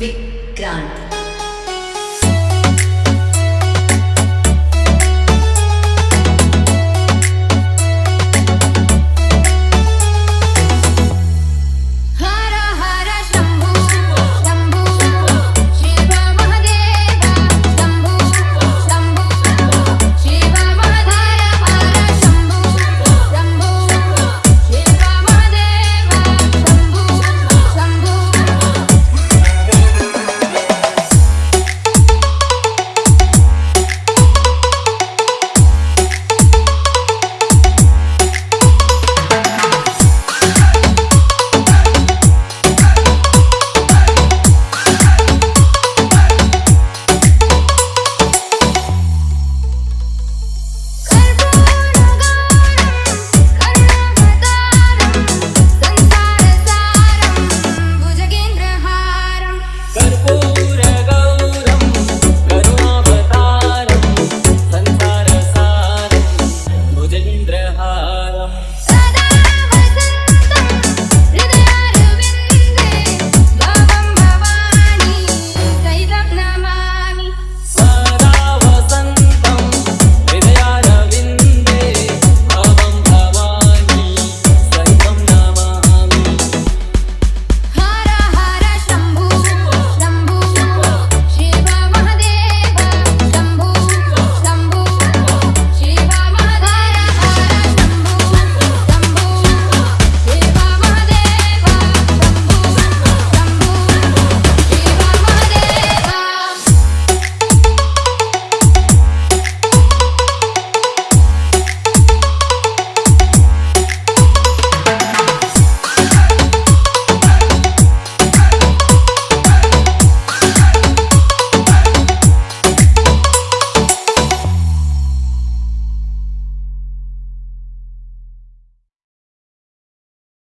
Vikrant.